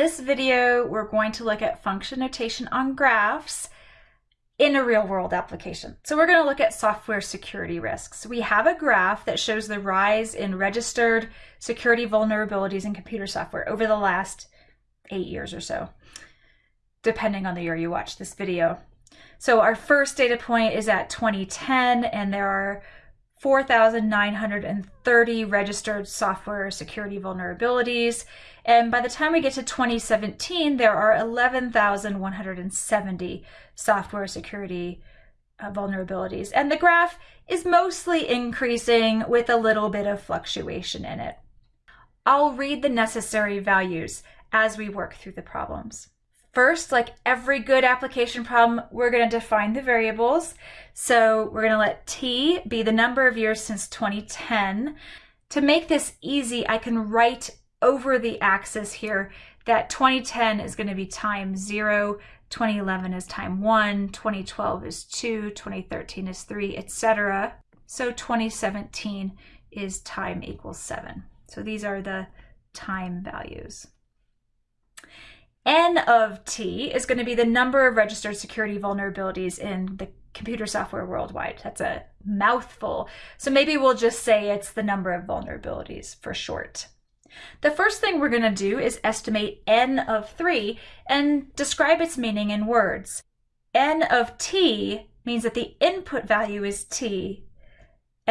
this video, we're going to look at function notation on graphs in a real world application. So we're going to look at software security risks. We have a graph that shows the rise in registered security vulnerabilities in computer software over the last eight years or so, depending on the year you watch this video. So our first data point is at 2010, and there are 4,930 registered software security vulnerabilities. And by the time we get to 2017, there are 11,170 software security uh, vulnerabilities. And the graph is mostly increasing with a little bit of fluctuation in it. I'll read the necessary values as we work through the problems. First, like every good application problem, we're going to define the variables. So we're going to let t be the number of years since 2010. To make this easy, I can write over the axis here that 2010 is going to be time 0, 2011 is time 1, 2012 is 2, 2013 is 3, etc. So 2017 is time equals 7. So these are the time values n of t is going to be the number of registered security vulnerabilities in the computer software worldwide. That's a mouthful. So maybe we'll just say it's the number of vulnerabilities for short. The first thing we're going to do is estimate n of 3 and describe its meaning in words. n of t means that the input value is t.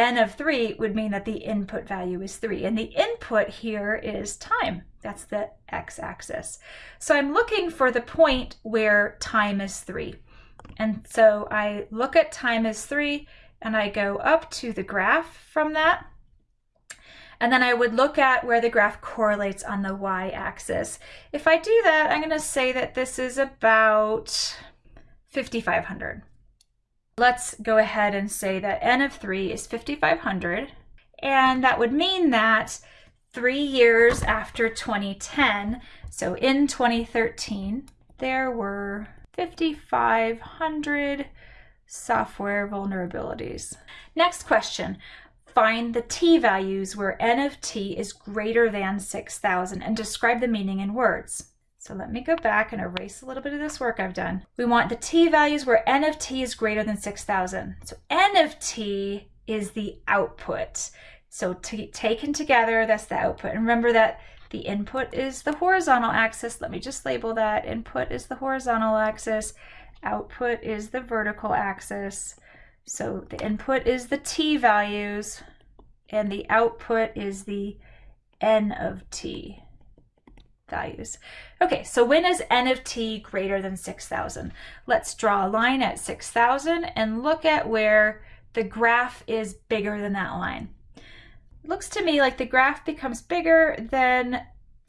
n of 3 would mean that the input value is 3. And the input here is time. That's the x-axis. So I'm looking for the point where time is 3. And so I look at time is 3 and I go up to the graph from that. And then I would look at where the graph correlates on the y-axis. If I do that, I'm going to say that this is about 5,500. Let's go ahead and say that n of 3 is 5,500. And that would mean that three years after 2010, so in 2013, there were 5,500 software vulnerabilities. Next question. Find the t values where n of t is greater than 6,000 and describe the meaning in words. So let me go back and erase a little bit of this work I've done. We want the t values where n of t is greater than 6,000. So n of t is the output. So taken together, that's the output. And remember that the input is the horizontal axis. Let me just label that. Input is the horizontal axis. Output is the vertical axis. So the input is the t values and the output is the n of t values. Okay, so when is n of t greater than 6,000? Let's draw a line at 6,000 and look at where the graph is bigger than that line looks to me like the graph becomes bigger than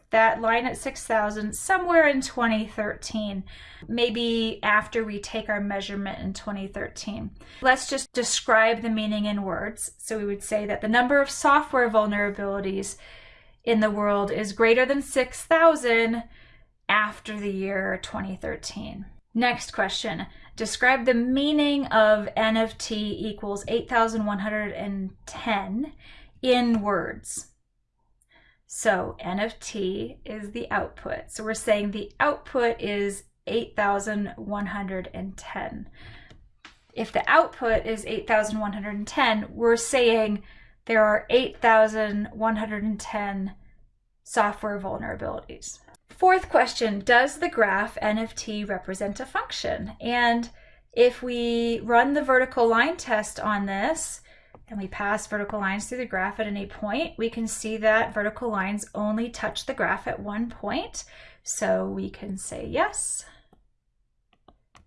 that line at 6,000 somewhere in 2013, maybe after we take our measurement in 2013. Let's just describe the meaning in words. So we would say that the number of software vulnerabilities in the world is greater than 6,000 after the year 2013. Next question. Describe the meaning of N of t equals 8,110 in words. So n of t is the output. So we're saying the output is 8,110. If the output is 8,110, we're saying there are 8,110 software vulnerabilities. Fourth question, does the graph n of t represent a function? And if we run the vertical line test on this, and we pass vertical lines through the graph at any point, we can see that vertical lines only touch the graph at one point. So we can say yes.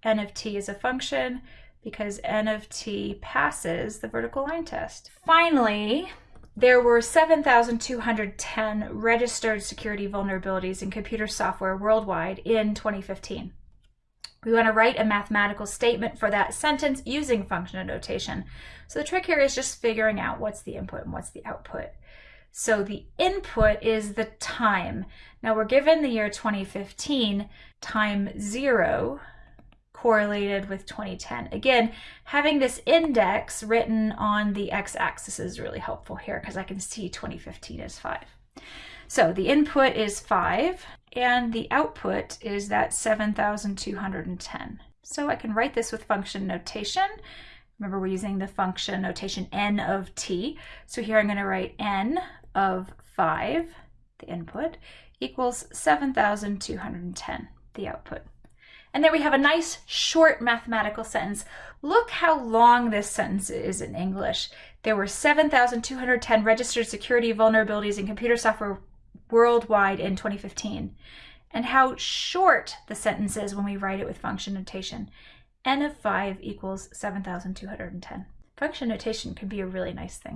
n of t is a function because n of t passes the vertical line test. Finally, there were 7,210 registered security vulnerabilities in computer software worldwide in 2015. We want to write a mathematical statement for that sentence using function notation. So the trick here is just figuring out what's the input and what's the output. So the input is the time. Now we're given the year 2015, time zero correlated with 2010. Again, having this index written on the x-axis is really helpful here because I can see 2015 is five. So the input is 5 and the output is that 7,210. So I can write this with function notation. Remember we're using the function notation n of t. So here I'm going to write n of 5, the input, equals 7,210, the output. And there we have a nice short mathematical sentence. Look how long this sentence is in English. There were 7,210 registered security vulnerabilities in computer software worldwide in 2015. And how short the sentence is when we write it with function notation. n of 5 equals 7,210. Function notation can be a really nice thing.